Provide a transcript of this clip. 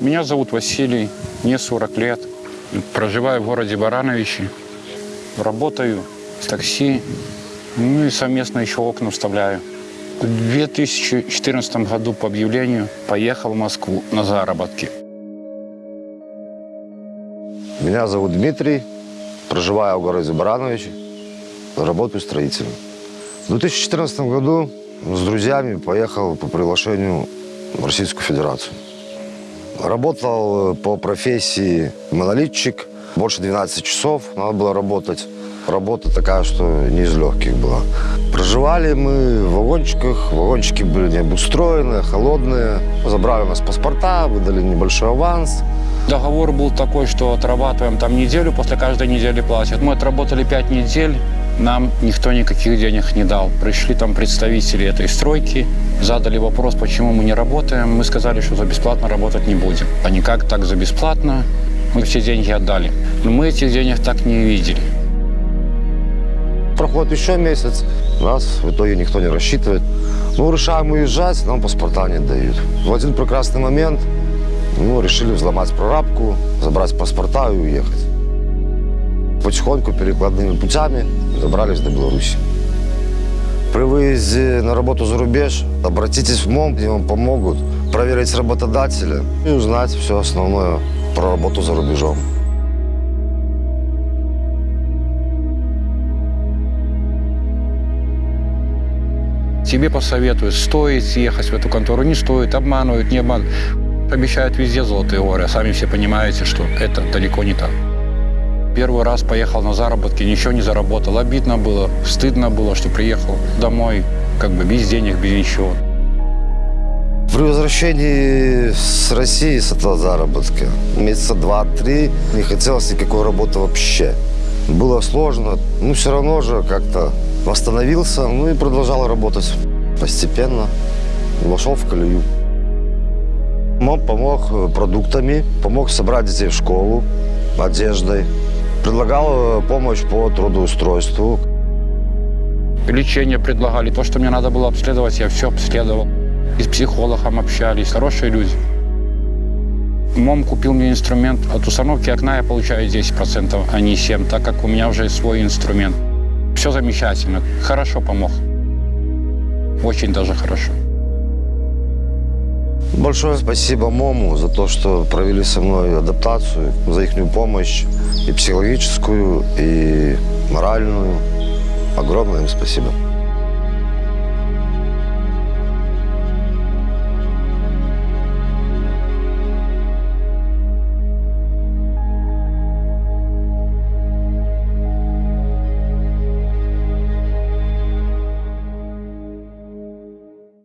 Меня зовут Василий, мне 40 лет. Проживаю в городе Барановичи. Работаю в такси, ну и совместно еще окна вставляю. В 2014 году по объявлению поехал в Москву на заработки. Меня зовут Дмитрий, проживаю в городе Барановичи, работаю строителем. В 2014 году с друзьями поехал по приглашению в Российскую Федерацию. Работал по профессии монолитчик, больше 12 часов надо было работать. Работа такая, что не из легких была. Проживали мы в вагончиках, вагончики были необустроенные, холодные. Забрали у нас паспорта, выдали небольшой аванс. Договор был такой, что отрабатываем там неделю, после каждой недели платят. Мы отработали пять недель, нам никто никаких денег не дал. Пришли там представители этой стройки, задали вопрос, почему мы не работаем. Мы сказали, что за бесплатно работать не будем. А никак так за бесплатно. Мы все деньги отдали. Но мы этих денег так не видели. Проходит еще месяц, нас в итоге никто не рассчитывает. Ну, решаем уезжать, нам паспорта не дают. В один прекрасный момент ну, решили взломать прорабку, забрать паспорта и уехать. Потихоньку, перекладными путями добрались до Беларуси. При выезде на работу за рубеж обратитесь в МОМ, где вам помогут проверить работодателя и узнать все основное про работу за рубежом. Тебе посоветуют, стоит ехать в эту контору, не стоит, обманывают, не обманывают. Обещают везде золотые горы, а сами все понимаете, что это далеко не так. Первый раз поехал на заработки, ничего не заработал. Обидно было, стыдно было, что приехал домой как бы без денег, без ничего. При возвращении с России с этого заработка месяца два-три не хотелось никакой работы вообще. Было сложно, но все равно же как-то восстановился, ну и продолжал работать постепенно. Вошел в колею. МОМ помог продуктами, помог собрать детей в школу, одеждой. Предлагал помощь по трудоустройству. Лечение предлагали, то, что мне надо было обследовать, я все обследовал. И с психологом общались, хорошие люди. МОМ купил мне инструмент. От установки окна я получаю 10%, а не 7%, так как у меня уже свой инструмент. Все замечательно, хорошо помог. Очень даже хорошо. Большое спасибо МОМу за то, что провели со мной адаптацию, за их помощь и психологическую, и моральную. Огромное им спасибо.